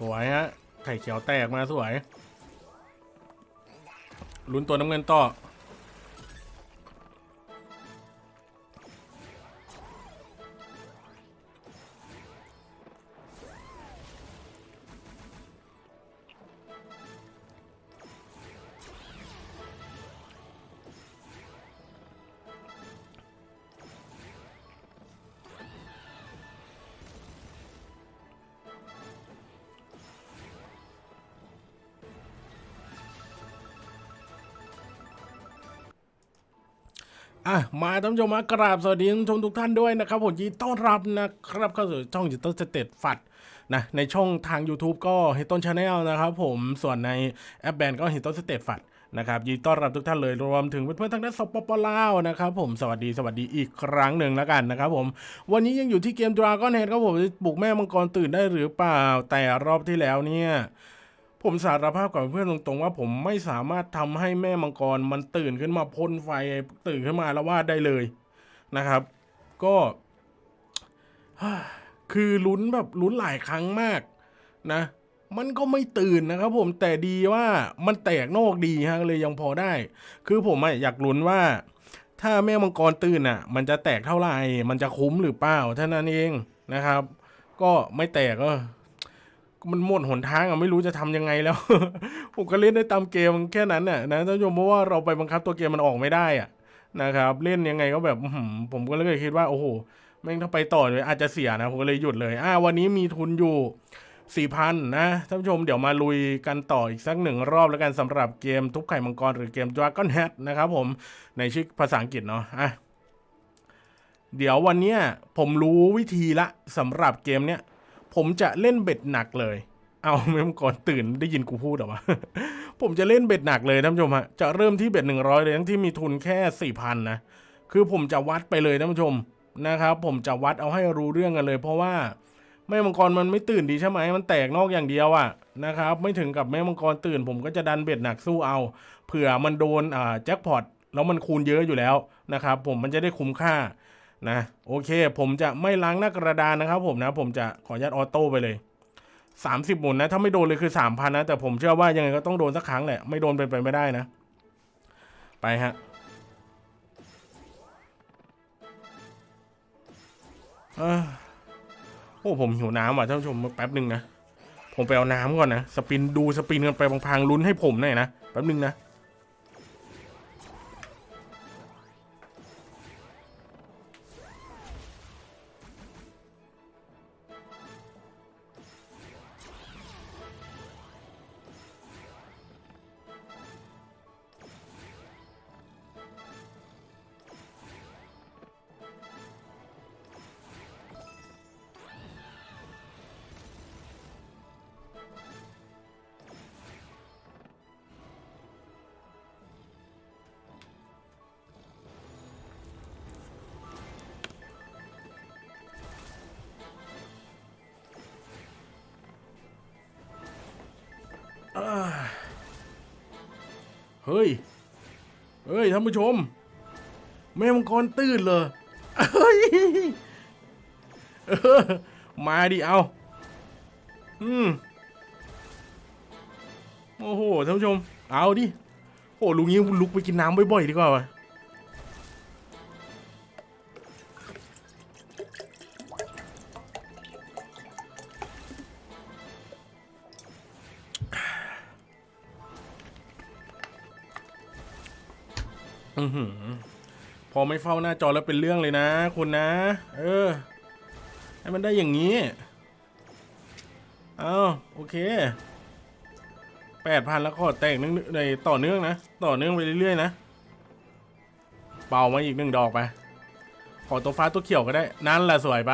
สวยฮะ ไข่เขียวแตกมาสวย ลุ้นตัวน้ำเงินต่อ อะมาท่านผู้ชมมากราบสวัสดีท่านผู้ชมทุกท่านด้วยนะครับผมยินดีต้อนรับนะครับเข้าสู่ช่องจิตต้นสเตตฟัดนะในช่องทาง YouTube ก็เฮต้นชาแนลนะครับผมส่วนในแอปแบนก็เฮต้นสเตตฟัดนะครับยินดีต้อนรับทุกท่านเลยรวมถึงเพื่อนๆทางด้านสปปลาวนะครับผมสวัสดีสวัสดีอีกครั้งหนึ่งแล้วกันนะครับผมวันนี้ยังอยู่ที่เกม Dragon Head ครับผมปลุกแม่มังกรตื่นได้หรือเปล่าแต่รอบที่แล้วเนี่ย ผมสารภาพกับเพื่อนตรงๆว่าผมไม่สามารถทำให้แม่มังกรมันตื่นขึ้นมาพ่นไฟตื่นขึ้นมาแล้ววาดได้เลยนะครับ ก็คือลุ้นแบบลุ้นหลายครั้งมากนะ มันก็ไม่ตื่นนะครับ ผมแต่ดีว่ามันแตกนอกดีฮะเลยยังพอได้ คือผมอะอยากลุ้นว่า ถ้าแม่มังกรตื่นอะ มันจะแตกเท่าไหร่มันจะคุ้มหรือเปล่าเท่านั้นเองนะครับ ก็ไม่แตกก็ มันหมดหนทางอะไม่รู้จะทำยังไงแล้ว ผมก็เล่นได้ตามเกมแค่นั้นน่ะนะท่านผู้ชมเพราะว่าเราไปบังคับตัวเกมมันออกไม่ได้อะนะครับ เล่นยังไงก็แบบผมก็เลยคิดว่าโอ้โหแม่งถ้าไปต่อเลยอาจจะเสียนะผมก็เลยหยุดเลยอ่าวันนี้มีทุนอยู่สี่พันนะท่านผู้ชมเดี๋ยวมาลุยกันต่ออีกสักหนึ่งรอบแล้วกันสำหรับเกมทุบไข่มังกรหรือเกม Dragon Head นะครับผมในชื่อภาษาอังกฤษเนาะอะเดี๋ยววันเนี้ยผมรู้วิธีละสำหรับเกมเนี้ย ผมจะเล่นเบ็ดหนักเลย เอาเมื่อก่อนตื่นได้ยินกูพูดหรอวะ ผมจะเล่นเบ็ดหนักเลยท่านผู้ชมฮะ จะเริ่มที่เบ็ดหนึ่งร้อยเลยทั้งที่มีทุนแค่สี่พันนะ คือผมจะวัดไปเลยท่านผู้ชมนะครับ ผมจะวัดเอาให้รู้เรื่องกันเลย เพราะว่าแม่มังกรมันไม่ตื่นดีใช่ไหม มันแตกนอกอย่างเดียวอะนะครับ ไม่ถึงกับแม่มังกรตื่น ผมก็จะดันเบ็ดหนักสู้เอา เผื่อมันโดนแจ็คพอตแล้วมันคูณเยอะอยู่แล้วนะครับ ผมมันจะได้คุ้มค่า นะโอเค ผมจะไม่ล้างหน้ากระดานนะครับผมนะผมจะขออนุญาตออโต้ไปเลยสามสิบหมุนนะ ถ้าไม่โดนเลยคือสามพันนะ แต่ผมเชื่อว่ายังไงก็ต้องโดนสักครั้งแหละ ไม่โดนเป็นไปไม่ได้นะ ไปฮะอโอ้ผมหิวน้ำว่ะท่านผู้ชมแป๊บหนึ่งนะ ผมไปเอาน้ำก่อนนะ สปินดูสปินกันไปพลางๆลุ้นให้ผมหน่อยนะ แป๊บหนึ่งนะ เฮ้ย เฮ้ยท่านผู้ชม แม่มังกรตื่นเลยเฮ้ยมาดิเอา อืม โอ้โหท่านผู้ชม เอาดิ โอ้ลุงนี้ลุกไปกินน้ำบ่อยๆดีกว่าวะ อือหือพอไม่เฝ้าหน้าจอแล้วเป็นเรื่องเลยนะคุณนะ เออ ให้มันได้อย่างนี้ เอาโอเคแปดพันแล้วก็แตกนึงในต่อเนื่องนะ ต่อเนื่องไปเรื่อยๆนะ เป่ามาอีกหนึ่งดอกไป ขอตัวฟ้าตัวเขียวก็ได้ นั่นแหละสวยไป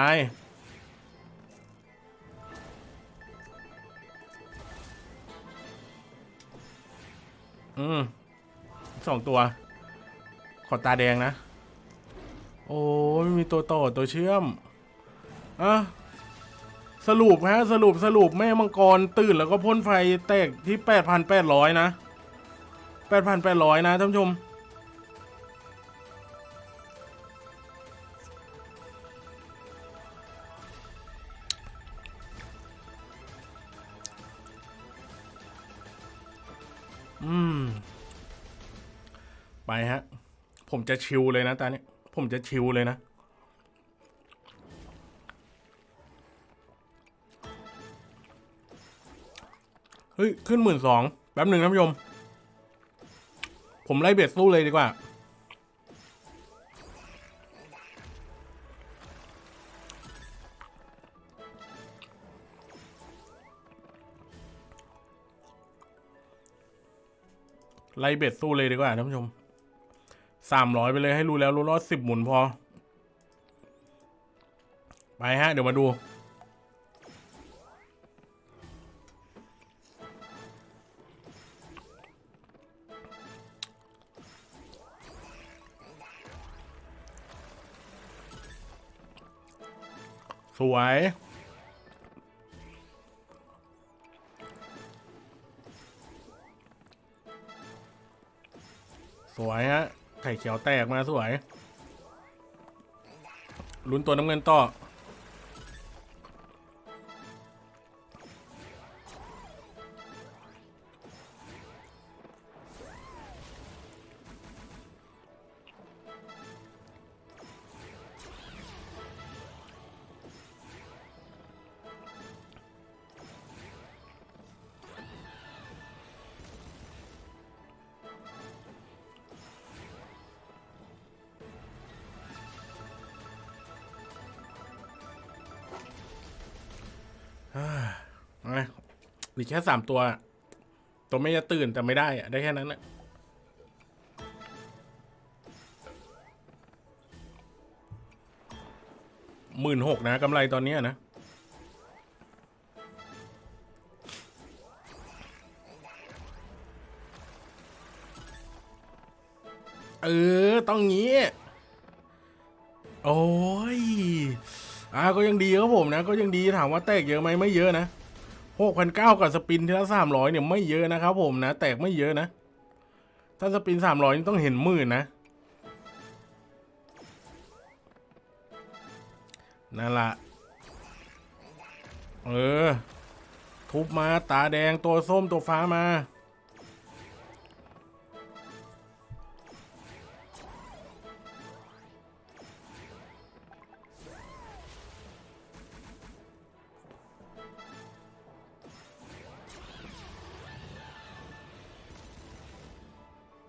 อืมสองตัว ขอตาแดงนะ โอ้ไม่มีตัวต่อตัวเชื่อมอะสรุปฮะสรุปสรุปแม่มังกรตื่นแล้วก็พ่นไฟแตกที่แปดพันแปดร้อยนะแปดพันแปดร้อยนะท่านผู้ชมอืม ไปฮะ ผมจะชิลเลยนะตอนนี้ผมจะชิลเลยนะ เฮ้ย ขึ้นหมื่นสองแป๊บหนึ่งท่านผู้ชม ผมไล่เบ็ดสู้เลยดีกว่าไล่เบ็ดสู้เลยดีกว่าท่านผู้ชม สามร้อยไปเลยให้รู้แล้วรู้รอดสิบหมุนพอ ไปฮะ เดี๋ยวมาดู สวยสวยฮะ ไข่เขียวแตกมาสวยลุ้นตัวน้ำเงินต่อ เอาไงมีแค่สามตัว ตัวไม่จะตื่นแต่ไม่ได้อะได้แค่นั้นแหละหมื่นหกนะกำไรตอนเนี้ยนะเออ ต้องงี้ โอ้ย อ่าก็ยังดีครับผมนะ ก็ยังดีถามว่าแตกเยอะไหมไม่เยอะนะหกพันเก้ากับสปินทีละสามร้อยเนี่ยไม่เยอะนะครับผมนะ แตกไม่เยอะนะ ถ้าสปินสามร้อยต้องเห็นหมื่นนะนั่นละเออ ทุบมาตาแดงตัวส้มตัวฟ้ามา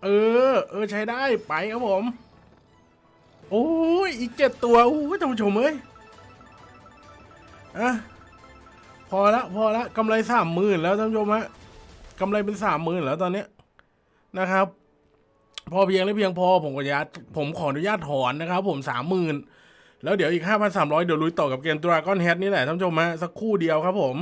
ออ เออใช้ได้ไปครับผม โอ้ยอีกเจ็ดตัวโอ้ยท่านผู้ชมเอ้ยอะพอละพอละกำไรสามหมื่นแล้วท่านผู้ชมฮะกำไรเป็นสามหมื่นแล้วตอนเนี้ยนะครับ พอเพียงและเพียงพอผมขออนุญาตผมขออนุญาตถอนนะครับ ผมสามหมื่นแล้วเดี๋ยวอีกห้าพันสามร้อยเดี๋ยวลุยต่อกับเกมดราก้อนแฮทนี่แหละท่านผู้ชมฮะสักคู่เดียวครับผม